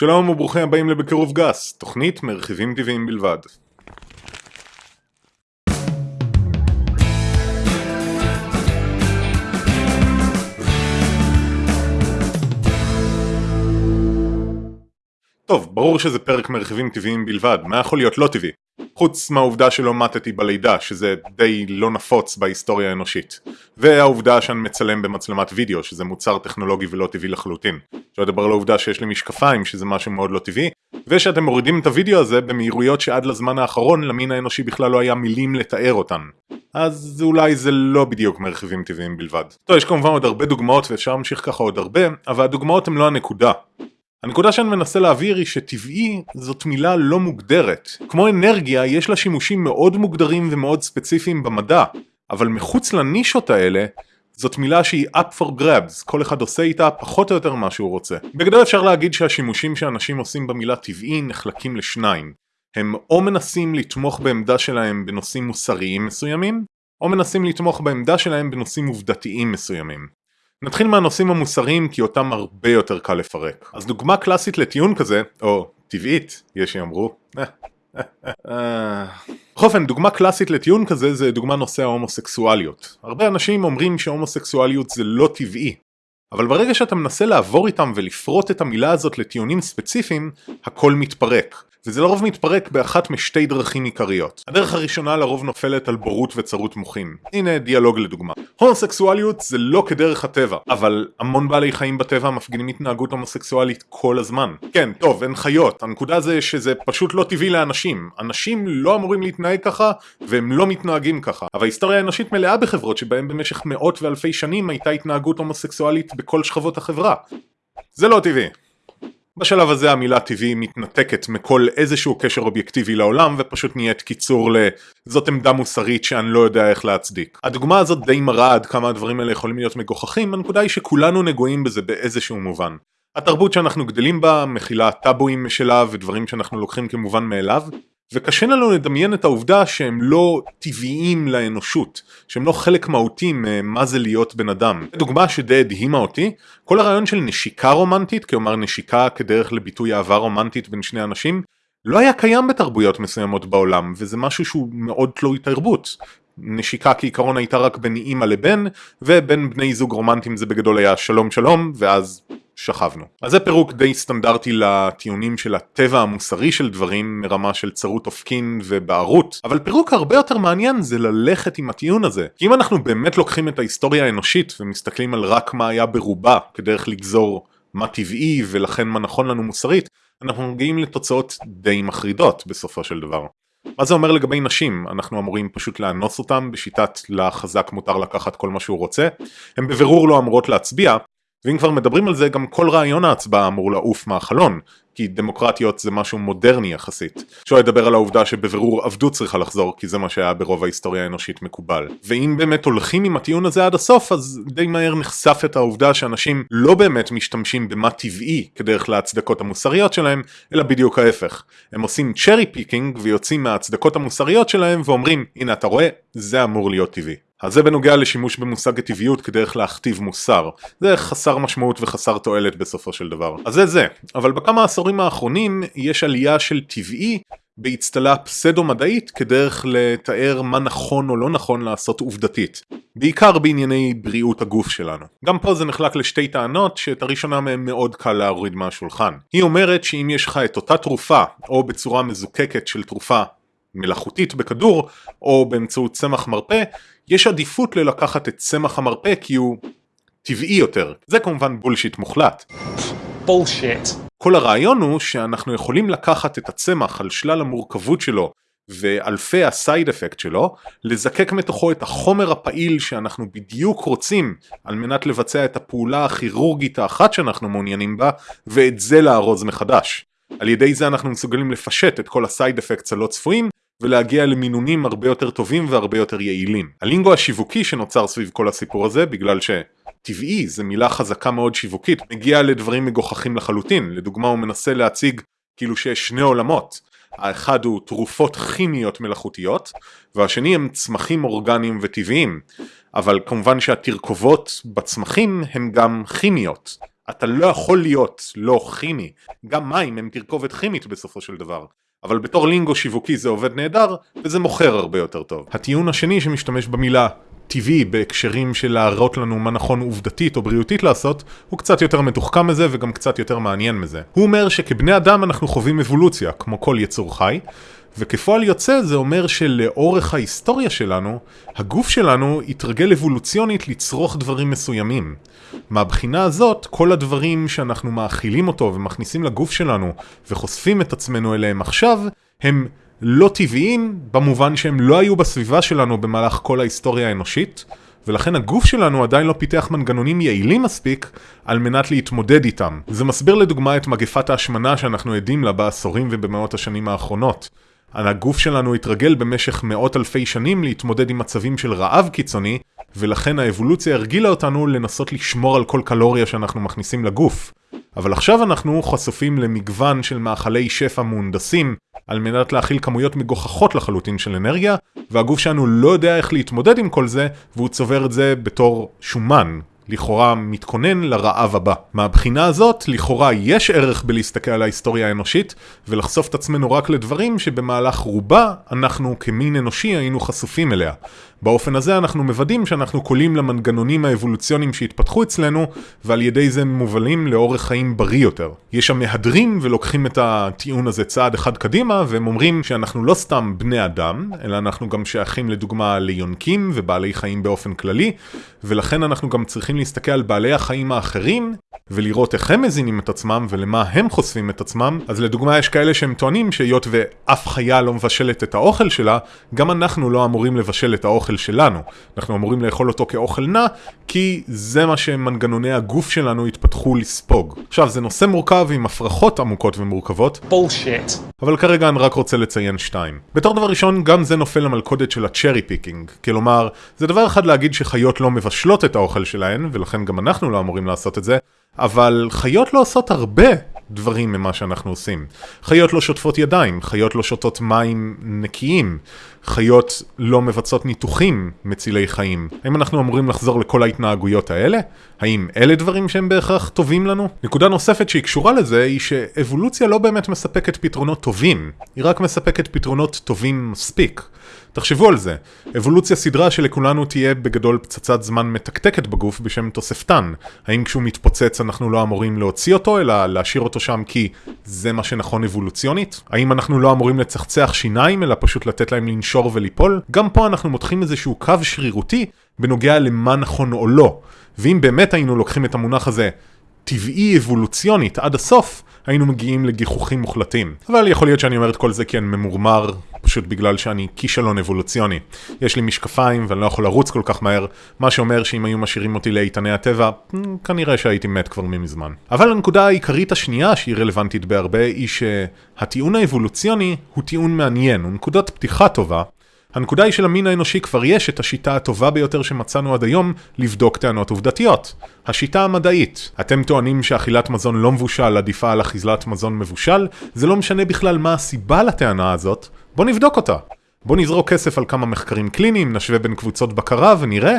שלום וברוכים הבאים לבקירוב גס, תוכנית מרכיבים טבעיים בלבד. טוב, ברור שזה פרק מרכיבים טבעיים בלבד, מה יכול להיות לא טבעי? חוץ מהעובדה שלא מתתי בלידה, שזה די לא נפוץ בהיסטוריה האנושית. והעובדה שאני מצלם במצלמת וידאו, שזה מוצר טכנולוגי ולא טבעי לחלוטין. שלא לדבר על העובדה שיש לי משקפיים, שזה משהו מאוד לא טבעי, ושאתם מורידים את הוידאו הזה במהירויות שעד לזמן האחרון למין האנושי בכלל לא היה מילים לתאר אותן. אז אולי זה לא בדיוק מרחיבים טבעיים בלבד. טוב, יש כמובן עוד הרבה דוגמאות ואפשר להמשיך ככה עוד הרבה, אבל הדוגמאות הן לא הנקודה. הנקודה שאני מנסה להעביר היא שטבעי זאת מילה לא מוגדרת. כמו אנרגיה, יש לה שימושים מאוד מוגדרים ומאוד ספציפיים במדע, אבל מחוץ לנישות האלה, זאת מילה שהיא up for grabs, כל אחד עושה איתה פחות או יותר מה שהוא רוצה. בגדול אפשר להגיד שהשימושים שאנשים עושים במילה טבעי נחלקים לשניים. הם או מנסים לתמוך בעמדה שלהם בנושאים מוסריים מסוימים, או מנסים לתמוך בעמדה שלהם בנושאים עובדתיים מסוימים. נתחיל מהנושאים המוסריים כי אותם הרבה יותר קל לפרק. אז דוגמה קלאסית לטיעון כזה, או טבעית, יש שיאמרו. בכל אופן, דוגמה קלאסית לטיעון כזה זה דוגמה נושא ההומוסקסואליות. הרבה אנשים אומרים שהומוסקסואליות זה לא טבעי. אבל ברגע שאתה מנסה לעבור איתם ולפרוט את המילה הזאת לטיעונים ספציפיים, הכל מתפרק. וזה לרוב מתפרק באחת משתי דרכים עיקריות. הדרך הראשונה לרוב נופלת על בורות וצרות מוחין. הנה דיאלוג לדוגמה. הומוסקסואליות זה לא כדרך הטבע, אבל המון בעלי חיים בטבע מפגינים התנהגות הומוסקסואלית כל הזמן. כן, טוב, הן חיות, הנקודה זה שזה פשוט לא טבעי לאנשים. אנשים לא אמורים להתנהג ככה, והם לא מתנהגים ככה. אבל ההיסטוריה האנושית מלאה בחברות שבהן במשך מאות ואלפי שנים הייתה התנהגות הומוסקסואלית בכל שכבות החברה. זה לא טבעי. בשלב הזה המילה טבעי מתנתקת מכל איזשהו קשר אובייקטיבי לעולם ופשוט נהיית קיצור ל"זאת עמדה מוסרית שאני לא יודע איך להצדיק". הדוגמה הזאת די מראה עד כמה הדברים האלה יכולים להיות מגוחכים, הנקודה היא שכולנו נגועים בזה באיזשהו מובן. התרבות שאנחנו גדלים בה מכילה טאבואים משלה ודברים שאנחנו לוקחים כמובן מאליו, וקשה לנו לדמיין את העובדה שהם לא טבעיים לאנושות, שהם לא חלק מהותי ממה זה להיות בן אדם. דוגמה שדי הדהימה אותי, כל הרעיון של נשיקה רומנטית, כלומר נשיקה כדרך לביטוי אהבה רומנטית בין שני אנשים, לא היה קיים בתרבויות מסוימות בעולם, וזה משהו שהוא מאוד תלוי תרבות. נשיקה כעיקרון הייתה רק בין אימא לבן, ובין בני זוג רומנטיים זה בגדול היה שלום שלום, ואז שכבנו. אז זה פירוק די סטנדרטי לטיעונים של הטבע המוסרי של דברים מרמה של צרות אופקין ובערות, אבל פירוק הרבה יותר מעניין זה ללכת עם הטיעון הזה. כי אם אנחנו באמת לוקחים את ההיסטוריה האנושית ומסתכלים על רק מה היה ברובה כדרך לגזור מה טבעי ולכן מה נכון לנו מוסרית, אנחנו מגיעים לתוצאות די מחרידות בסופו של דבר. מה זה אומר לגבי נשים? אנחנו אמורים פשוט לאנוס אותם בשיטת לחזק מותר לקחת כל מה שהוא רוצה? הן בבירור לא אמורות להצביע, ואם כבר מדברים על זה גם כל רעיון ההצבעה אמור לעוף מהחלון כי דמוקרטיות זה משהו מודרני יחסית. אפשר לדבר על העובדה שבבירור עבדות צריכה לחזור כי זה מה שהיה ברוב ההיסטוריה האנושית מקובל. ואם באמת הולכים עם הטיעון הזה עד הסוף אז די מהר נחשף את העובדה שאנשים לא באמת משתמשים במה טבעי כדרך להצדקות המוסריות שלהם אלא בדיוק ההפך. הם עושים cherry picking ויוצאים מההצדקות המוסריות שלהם ואומרים הנה אתה רואה זה אמור להיות טבעי. אז זה בנוגע לשימוש במושג הטבעיות כדרך להכתיב מוסר. זה חסר משמעות וחסר תועלת בסופו של דבר. אז זה זה. אבל בכמה עשורים האחרונים יש עלייה של טבעי באצטלה פסאודו-מדעית כדרך לתאר מה נכון או לא נכון לעשות עובדתית. בעיקר בענייני בריאות הגוף שלנו. גם פה זה נחלק לשתי טענות שאת הראשונה מהן מאוד קל להוריד מהשולחן. היא אומרת שאם יש לך את אותה תרופה או בצורה מזוקקת של תרופה מלאכותית בכדור או באמצעות צמח מרפא, יש עדיפות ללקחת את צמח המרפא כי הוא טבעי יותר. זה כמובן bullshit מוחלט. bullshit. כל הרעיון הוא שאנחנו יכולים לקחת את הצמח על שלל המורכבות שלו ואלפי ה side effect שלו, לזקק מתוכו את החומר הפעיל שאנחנו בדיוק רוצים על מנת לבצע את הפעולה הכירורגית האחת שאנחנו מעוניינים בה, ואת זה לארוז מחדש. על ידי זה אנחנו מסוגלים לפשט את כל הסייד אפקטס הלא צפויים, ולהגיע למינונים הרבה יותר טובים והרבה יותר יעילים. הלינגו השיווקי שנוצר סביב כל הסיפור הזה, בגלל שטבעי זה מילה חזקה מאוד שיווקית, מגיע לדברים מגוחכים לחלוטין. לדוגמה הוא מנסה להציג כאילו שיש שני עולמות. האחד הוא תרופות כימיות מלאכותיות, והשני הם צמחים אורגניים וטבעיים. אבל כמובן שהתרכובות בצמחים הם גם כימיות. אתה לא יכול להיות לא כימי, גם מים הם תרכובת כימית בסופו של דבר. אבל בתור לינגו שיווקי זה עובד נהדר, וזה מוכר הרבה יותר טוב. הטיעון השני שמשתמש במילה טבעי בהקשרים של להראות לנו מה נכון עובדתית או בריאותית לעשות, הוא קצת יותר מתוחכם מזה וגם קצת יותר מעניין מזה. הוא אומר שכבני אדם אנחנו חווים אבולוציה, כמו כל יצור חי, וכפועל יוצא זה אומר שלאורך ההיסטוריה שלנו, הגוף שלנו התרגל אבולוציונית לצרוך דברים מסוימים. מהבחינה הזאת, כל הדברים שאנחנו מאכילים אותו ומכניסים לגוף שלנו וחושפים את עצמנו אליהם עכשיו, הם לא טבעיים במובן שהם לא היו בסביבה שלנו במהלך כל ההיסטוריה האנושית, ולכן הגוף שלנו עדיין לא פיתח מנגנונים יעילים מספיק על מנת להתמודד איתם. זה מסביר לדוגמה את מגפת ההשמנה שאנחנו עדים לה בעשורים ובמאות השנים האחרונות. הגוף שלנו התרגל במשך מאות אלפי שנים להתמודד עם מצבים של רעב קיצוני, ולכן האבולוציה הרגילה אותנו לנסות לשמור על כל קלוריה שאנחנו מכניסים לגוף. אבל עכשיו אנחנו חשופים למגוון של מאכלי שפע מהונדסים על מנת להכיל כמויות מגוחכות לחלוטין של אנרגיה, והגוף שלנו לא יודע איך להתמודד עם כל זה, והוא צובר את זה בתור שומן, לכאורה מתכונן לרעב הבא. מהבחינה הזאת, לכאורה יש ערך בלהסתכל על ההיסטוריה האנושית, ולחשוף את עצמנו רק לדברים שבמהלך רובה אנחנו כמין אנושי היינו חשופים אליה. באופן הזה אנחנו מוודאים שאנחנו קולים למנגנונים האבולוציוניים שהתפתחו אצלנו, ועל ידי זה מובלים לאורך חיים בריא יותר. יש המהדרים ולוקחים את הטיעון הזה צעד אחד קדימה, והם אומרים שאנחנו לא סתם בני אדם, אלא אנחנו גם שייכים לדוגמה ליונקים ובעלי חיים באופן כללי, ולכן אנחנו גם צריכים להסתכל על בעלי החיים האחרים, ולראות איך הם מזינים את עצמם ולמה הם חושפים את עצמם. אז לדוגמה יש כאלה שהם טוענים שהיות ואף חיה לא מבשלת את האוכל שלה, גם אנחנו לא אמורים לבשל את האוכל שלנו. אנחנו אמורים לאכול אותו כאוכל נא, כי זה מה שמנגנוני הגוף שלנו התפתחו לספוג. עכשיו, זה נושא מורכב עם הפרכות עמוקות ומורכבות. bullshit. אבל כרגע אני רק רוצה לציין שתיים. בתור דבר ראשון, גם זה נופל למלכודת של ה cherry picking. כלומר, זה דבר אחד להגיד שחיות לא מבשלות את האוכל שלהן, ולכן גם אנחנו לא אמורים לעשות את זה, אבל חיות לא עושות הרבה דברים ממה שאנחנו עושים. חיות לא שוטפות ידיים, חיות לא שותות מים נקיים, חיות לא מבצעות ניתוחים מצילי חיים. האם אנחנו אמורים לחזור לכל ההתנהגויות האלה? האם אלה דברים שהם בהכרח טובים לנו? נקודה נוספת שהיא קשורה לזה היא שאבולוציה לא באמת מספקת פתרונות טובים, היא רק מספקת פתרונות טובים מספיק. תחשבו על זה, אבולוציה סדרה שלכולנו תהיה בגדול פצצת זמן מתקתקת בגוף בשם תוספתן. האם כשהוא מתפוצץ אנחנו לא אמורים להוציא אותו, אלא להשאיר אותו שם כי זה מה שנכון אבולוציונית? האם אנחנו לא אמורים לצחצח שיניים, אלא פשוט לתת להם לנשור וליפול? גם פה אנחנו מותחים איזשהו קו שרירותי בנוגע למה נכון או לא. ואם באמת היינו לוקחים את המונח הזה טבעי אבולוציונית עד הסוף, היינו מגיעים לגיחוכים מוחלטים. אבל יכול להיות שאני אומר את כל זה כי אני ממורמר, פשוט בגלל שאני כישלון אבולוציוני. יש לי משקפיים ואני לא יכול לרוץ כל כך מהר, מה שאומר שאם היו משאירים אותי לאיתני הטבע, כנראה שהייתי מת כבר ממזמן. אבל הנקודה העיקרית השנייה שהיא רלוונטית בהרבה, היא שהטיעון האבולוציוני הוא טיעון מעניין, הוא נקודת פתיחה טובה, הנקודה היא שלמין האנושי כבר יש את השיטה הטובה ביותר שמצאנו עד היום לבדוק טענות עובדתיות. השיטה המדעית. אתם טוענים שאכילת מזון לא מבושל עדיפה על אכילת מזון מבושל? זה לא משנה בכלל מה הסיבה לטענה הזאת, בוא נבדוק אותה. בוא נזרוק כסף על כמה מחקרים קליניים, נשווה בין קבוצות בקרה ונראה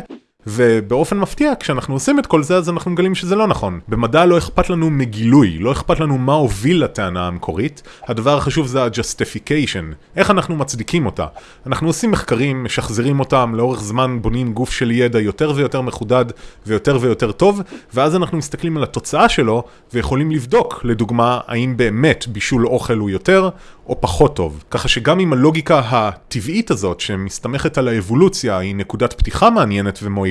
ובאופן מפתיע, כשאנחנו עושים את כל זה, אז אנחנו מגלים שזה לא נכון. במדע לא אכפת לנו מגילוי, לא אכפת לנו מה הוביל לטענה המקורית, הדבר החשוב זה ה-justification, איך אנחנו מצדיקים אותה. אנחנו עושים מחקרים, משחזרים אותם, לאורך זמן בונים גוף של ידע יותר ויותר מחודד ויותר ויותר טוב, ואז אנחנו מסתכלים על התוצאה שלו, ויכולים לבדוק, לדוגמה, האם באמת בישול אוכל הוא יותר, או פחות טוב. ככה שגם אם הלוגיקה הטבעית הזאת, שמסתמכת על האבולוציה, היא נקודת פתיחה מעניינת ומועילה,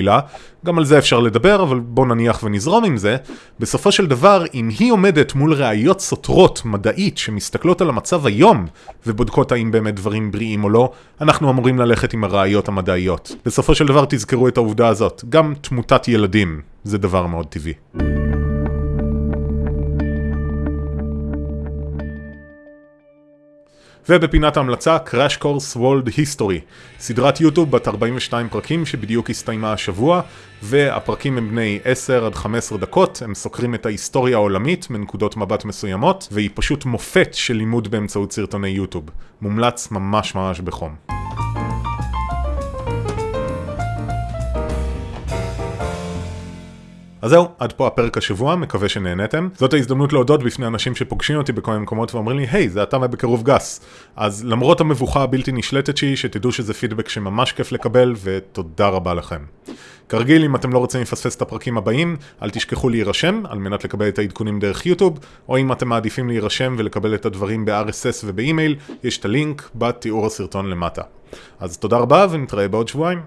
גם על זה אפשר לדבר, אבל בוא נניח ונזרום עם זה. בסופו של דבר, אם היא עומדת מול ראיות סותרות מדעית שמסתכלות על המצב היום, ובודקות האם באמת דברים בריאים או לא, אנחנו אמורים ללכת עם הראיות המדעיות. בסופו של דבר תזכרו את העובדה הזאת, גם תמותת ילדים זה דבר מאוד טבעי. ובפינת ההמלצה Crash Course World History, סדרת יוטיוב בת 42 פרקים שבדיוק הסתיימה השבוע, והפרקים הם בני 10 עד 15 דקות, הם סוקרים את ההיסטוריה העולמית מנקודות מבט מסוימות, והיא פשוט מופת של לימוד באמצעות סרטוני יוטיוב. מומלץ ממש ממש בחום. אז זהו, עד פה הפרק השבוע, מקווה שנהנתם. זאת ההזדמנות להודות בפני אנשים שפוגשים אותי בכל מיני מקומות ואומרים לי, היי, זה אתה ובקירוב גס. אז למרות המבוכה הבלתי נשלטת שלי, שתדעו שזה פידבק שממש כיף לקבל, ותודה רבה לכם. כרגיל, אם אתם לא רוצים לפספס את הפרקים הבאים, אל תשכחו להירשם, על מנת לקבל את העדכונים דרך יוטיוב, או אם אתם מעדיפים להירשם ולקבל את הדברים ב-RSS ובאימייל, יש את הלינק בתיאור הסרטון למטה. אז תודה רבה ונתראה בעוד שבועיים.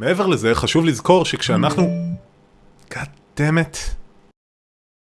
מעבר לזה, חשוב לזכור שכשאנחנו... God damn it.